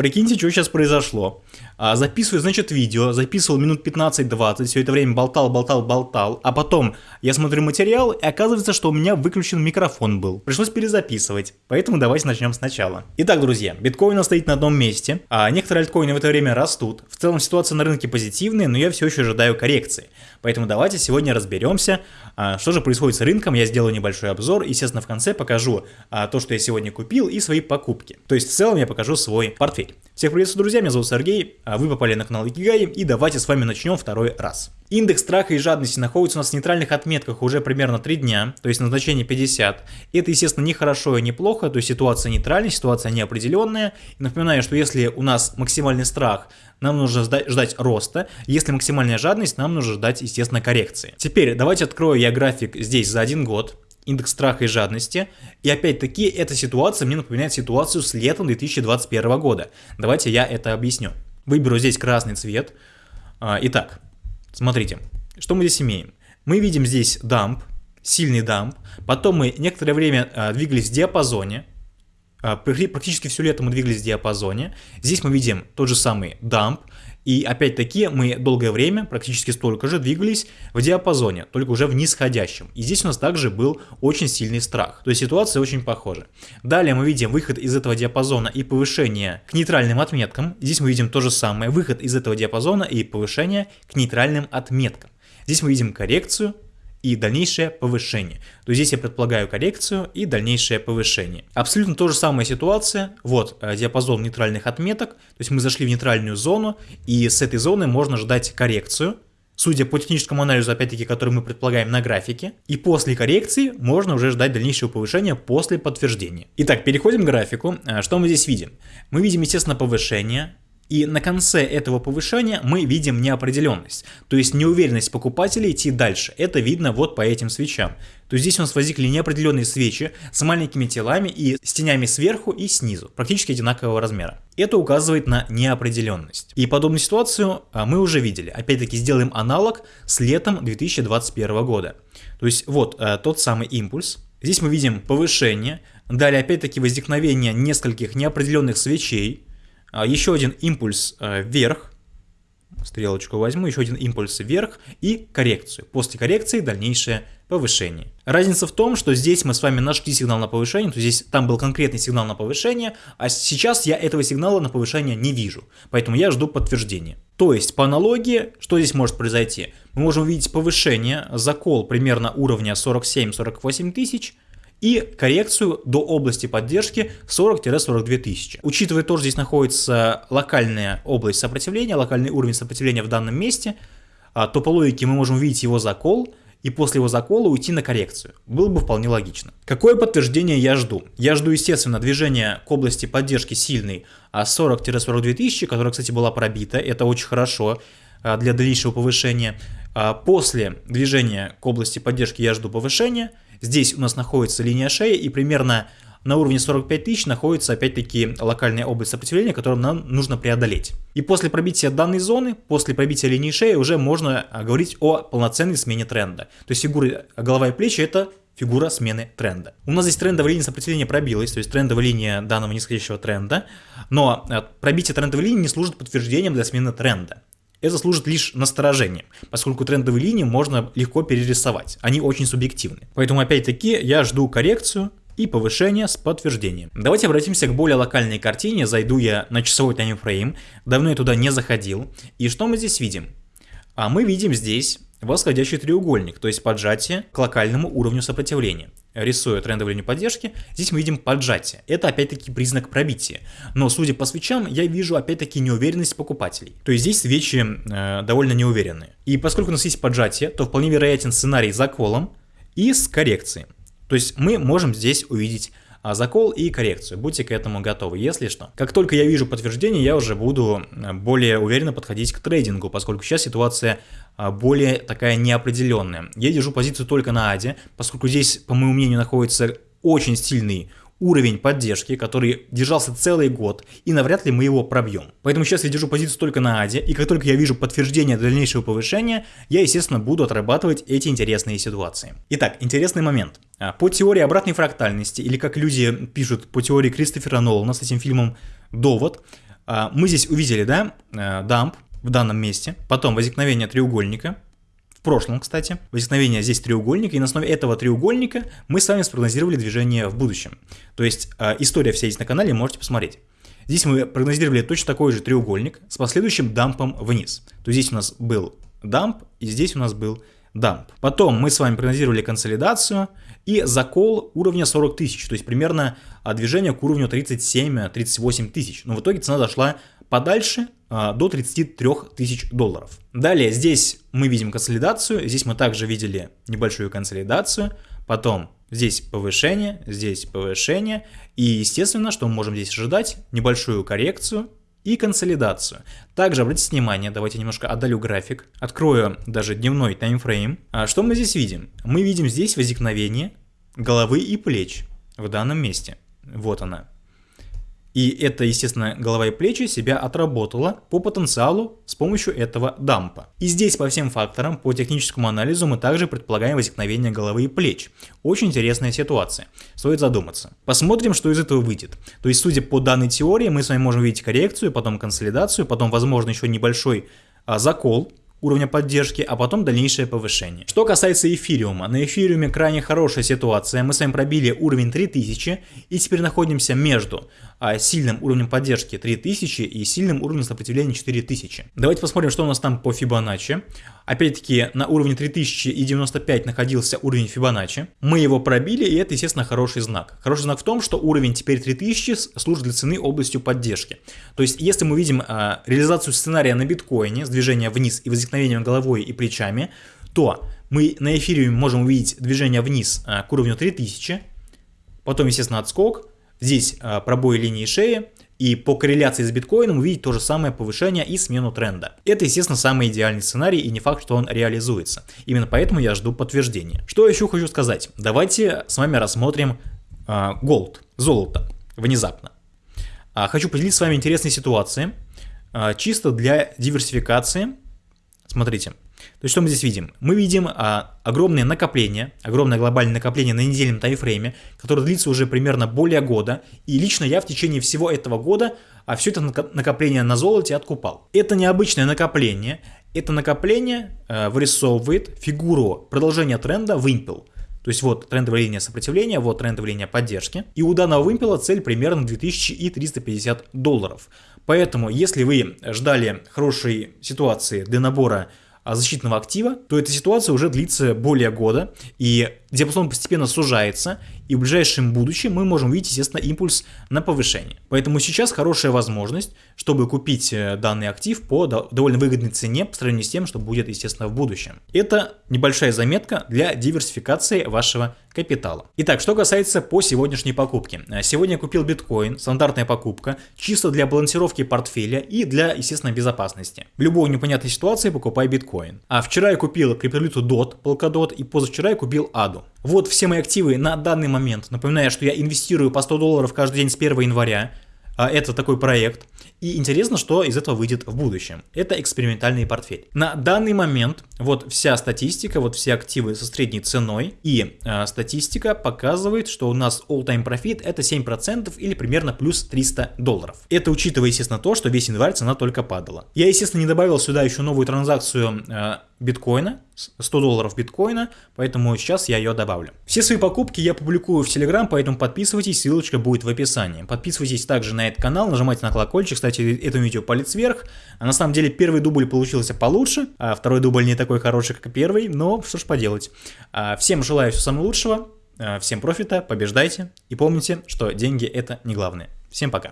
Прикиньте, что сейчас произошло. А, записываю, значит, видео, записывал минут 15-20, все это время болтал, болтал, болтал, а потом я смотрю материал, и оказывается, что у меня выключен микрофон был. Пришлось перезаписывать, поэтому давайте начнем сначала. Итак, друзья, биткоин стоит на одном месте, а некоторые альткоины в это время растут. В целом ситуация на рынке позитивная, но я все еще ожидаю коррекции. Поэтому давайте сегодня разберемся, а, что же происходит с рынком, я сделаю небольшой обзор, естественно, в конце покажу а, то, что я сегодня купил и свои покупки. То есть в целом я покажу свой портфель. Всех приветствую, друзья, меня зовут Сергей, а вы попали на канал Икигай, и давайте с вами начнем второй раз. Индекс страха и жадности находится у нас в нейтральных отметках уже примерно 3 дня, то есть на значение 50. Это, естественно, не хорошо и не плохо, то есть ситуация нейтральная, ситуация неопределенная. И напоминаю, что если у нас максимальный страх, нам нужно ждать роста, если максимальная жадность, нам нужно ждать, естественно, коррекции. Теперь давайте открою я график здесь за один год индекс страха и жадности. И опять-таки эта ситуация мне напоминает ситуацию с летом 2021 года. Давайте я это объясню. Выберу здесь красный цвет. А, итак, смотрите, что мы здесь имеем. Мы видим здесь дамп, сильный дамп. Потом мы некоторое время а, двигались в диапазоне. А, практически все лето мы двигались в диапазоне. Здесь мы видим тот же самый дамп. И опять-таки мы долгое время, практически столько же, двигались в диапазоне, только уже в нисходящем. И здесь у нас также был очень сильный страх. То есть ситуация очень похожа. Далее мы видим выход из этого диапазона и повышение к нейтральным отметкам. Здесь мы видим то же самое, выход из этого диапазона и повышение к нейтральным отметкам. Здесь мы видим коррекцию, и дальнейшее повышение. То здесь я предполагаю коррекцию и дальнейшее повышение. Абсолютно то же самая ситуация. Вот э, диапазон нейтральных отметок. То есть мы зашли в нейтральную зону и с этой зоны можно ждать коррекцию. Судя по техническому анализу, опять-таки, который мы предполагаем на графике. И после коррекции можно уже ждать дальнейшего повышения после подтверждения. Итак, переходим к графику. Э, что мы здесь видим? Мы видим, естественно, повышение и на конце этого повышения мы видим неопределенность, то есть неуверенность покупателей идти дальше. Это видно вот по этим свечам. То есть здесь у нас возникли неопределенные свечи с маленькими телами и с тенями сверху и снизу, практически одинакового размера. Это указывает на неопределенность. И подобную ситуацию а, мы уже видели. Опять-таки сделаем аналог с летом 2021 года. То есть вот а, тот самый импульс. Здесь мы видим повышение, далее опять-таки возникновение нескольких неопределенных свечей, еще один импульс э, вверх, стрелочку возьму, еще один импульс вверх и коррекцию. После коррекции дальнейшее повышение. Разница в том, что здесь мы с вами нашли сигнал на повышение, то здесь там был конкретный сигнал на повышение, а сейчас я этого сигнала на повышение не вижу, поэтому я жду подтверждения. То есть по аналогии, что здесь может произойти? Мы можем увидеть повышение, закол примерно уровня 47-48 тысяч, и коррекцию до области поддержки 40-42 тысячи. Учитывая то, что здесь находится локальная область сопротивления, локальный уровень сопротивления в данном месте, а, то по логике мы можем увидеть его закол и после его закола уйти на коррекцию. Было бы вполне логично. Какое подтверждение я жду? Я жду, естественно, движения к области поддержки сильной 40-42 тысячи, которая, кстати, была пробита. Это очень хорошо а, для дальнейшего повышения. А, после движения к области поддержки я жду повышения. Здесь у нас находится линия шеи и примерно на уровне 45 тысяч находится опять-таки локальная область сопротивления, которую нам нужно преодолеть. И после пробития данной зоны, после пробития линии шеи уже можно а, говорить о полноценной смене тренда. То есть фигура голова и плечи это фигура смены тренда. У нас здесь трендовая линия сопротивления пробилась, то есть трендовая линия данного нисходящего тренда, но а, пробитие трендовой линии не служит подтверждением для смены тренда. Это служит лишь насторожением, поскольку трендовые линии можно легко перерисовать, они очень субъективны. Поэтому опять-таки я жду коррекцию и повышение с подтверждением. Давайте обратимся к более локальной картине, зайду я на часовой таймфрейм, давно я туда не заходил, и что мы здесь видим? А мы видим здесь восходящий треугольник, то есть поджатие к локальному уровню сопротивления рисуя трендовую линию поддержки, здесь мы видим поджатие. Это опять-таки признак пробития. Но судя по свечам, я вижу опять-таки неуверенность покупателей. То есть здесь свечи э, довольно неуверенные. И поскольку у нас есть поджатие, то вполне вероятен сценарий за колом и с коррекцией. То есть мы можем здесь увидеть закол и коррекцию. Будьте к этому готовы, если что. Как только я вижу подтверждение, я уже буду более уверенно подходить к трейдингу, поскольку сейчас ситуация а, более такая неопределенная. Я держу позицию только на АДе, поскольку здесь, по моему мнению, находится очень сильный уровень поддержки, который держался целый год, и навряд ли мы его пробьем. Поэтому сейчас я держу позицию только на АДе, и как только я вижу подтверждение дальнейшего повышения, я, естественно, буду отрабатывать эти интересные ситуации. Итак, интересный момент. А, по теории обратной фрактальности, или как люди пишут по теории Кристофера Нолана с этим фильмом «Довод», А, мы здесь увидели, да, э, дамп в данном месте, потом возникновение треугольника, в прошлом, кстати, возникновение здесь треугольника, и на основе этого треугольника мы с вами спрогнозировали движение в будущем. То есть э, история вся есть на канале, можете посмотреть. Здесь мы прогнозировали точно такой же треугольник с последующим дампом вниз. То есть здесь у нас был дамп, и здесь у нас был дамп. Потом мы с вами прогнозировали консолидацию и закол уровня 40 тысяч, то есть примерно а, движение к уровню 37-38 тысяч. Но в итоге цена дошла подальше а, до 33 тысяч долларов. Далее здесь мы видим консолидацию, здесь мы также видели небольшую консолидацию, потом здесь повышение, здесь повышение, и естественно, что мы можем здесь ожидать, небольшую коррекцию и консолидацию. Также обратите внимание, давайте немножко отдалю график, открою даже дневной таймфрейм. А что мы здесь видим? Мы видим здесь возникновение головы и плеч в данном месте. Вот она. И это, естественно, голова и плечи себя отработала по потенциалу с помощью этого дампа. И здесь по всем факторам, по техническому анализу мы также предполагаем возникновение головы и плеч. Очень интересная ситуация. Стоит задуматься. Посмотрим, что из этого выйдет. То есть, судя по данной теории, мы с вами можем видеть коррекцию, потом консолидацию, потом, возможно, еще небольшой а, закол уровня поддержки, а потом дальнейшее повышение. Что касается эфириума, на эфириуме крайне хорошая ситуация, мы с вами пробили уровень 3000 и теперь находимся между а, сильным уровнем поддержки 3000 и сильным уровнем сопротивления 4000. Давайте посмотрим, что у нас там по Фибоначчи. Опять-таки на уровне 3095 находился уровень Фибоначчи. Мы его пробили, и это, естественно, хороший знак. Хороший знак в том, что уровень теперь 3000 служит для цены областью поддержки. То есть, если мы видим а, реализацию сценария на биткоине с движением вниз и возникновением головой и плечами, то мы на эфире можем увидеть движение вниз а, к уровню 3000, потом, естественно, отскок, здесь а, пробой линии шеи, и по корреляции с биткоином увидеть то же самое повышение и смену тренда. Это, естественно, самый идеальный сценарий и не факт, что он реализуется. Именно поэтому я жду подтверждения. Что еще хочу сказать? Давайте с вами рассмотрим э, золото, внезапно. А, хочу поделиться с вами интересной ситуацией, а, чисто для диверсификации. Смотрите, то есть что мы здесь видим? Мы видим а, огромное накопление, огромное глобальное накопление на недельном таймфрейме, которое длится уже примерно более года. И лично я в течение всего этого года а, все это накопление на золоте откупал. Это необычное накопление. Это накопление а, вырисовывает фигуру продолжения тренда вымпел. То есть вот трендовая линия сопротивления, вот трендовая линия поддержки. И у данного вымпела цель примерно 2350 долларов. Поэтому, если вы ждали хорошей ситуации для набора а, защитного актива, то эта ситуация уже длится более года, и диапазон постепенно сужается, и в ближайшем будущем мы можем увидеть, естественно, импульс на повышение. Поэтому сейчас хорошая возможность, чтобы купить э, данный актив по довольно выгодной цене по сравнению с тем, что будет, естественно, в будущем. Это небольшая заметка для диверсификации вашего капитала. Итак, что касается по сегодняшней покупке. Э, сегодня я купил биткоин, стандартная покупка, чисто для балансировки портфеля и для, естественно, безопасности. В любой непонятной ситуации покупай биткоин. А вчера я купил криптовалюту DOT, Polkadot, и позавчера я купил ADO. Вот все мои активы на данный момент. Напоминаю, что я инвестирую по 100 долларов каждый день с 1 января. А, это такой проект. И интересно, что из этого выйдет в будущем. Это экспериментальный портфель. На данный момент вот вся статистика, вот все активы со средней ценой. И э, статистика показывает, что у нас all-time profit это 7% или примерно плюс 300 долларов. Это учитывая, естественно, то, что весь январь цена только падала. Я, естественно, не добавил сюда еще новую транзакцию э, биткоина, 100 долларов биткоина, поэтому сейчас я ее добавлю. Все свои покупки я публикую в Telegram, поэтому подписывайтесь, ссылочка будет в описании. Подписывайтесь также на этот канал, нажимайте на колокольчик, кстати, этому видео палец вверх. А на самом деле первый дубль получился получше, а второй дубль не такой хороший, как первый, но что ж поделать. А, всем желаю всего самого лучшего, а, всем профита, побеждайте и помните, что деньги это не главное. Всем пока.